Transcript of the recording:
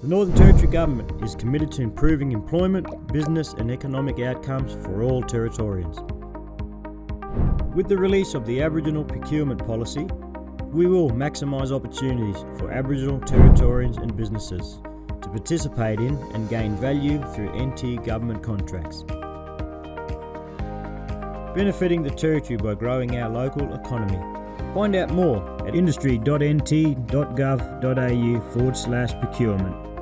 The Northern Territory Government is committed to improving employment, business, and economic outcomes for all Territorians. With the release of the Aboriginal Procurement Policy, we will maximise opportunities for Aboriginal Territorians and businesses to participate in and gain value through NT government contracts. Benefiting the Territory by growing our local economy. Find out more at industry.nt.gov.au forward slash procurement.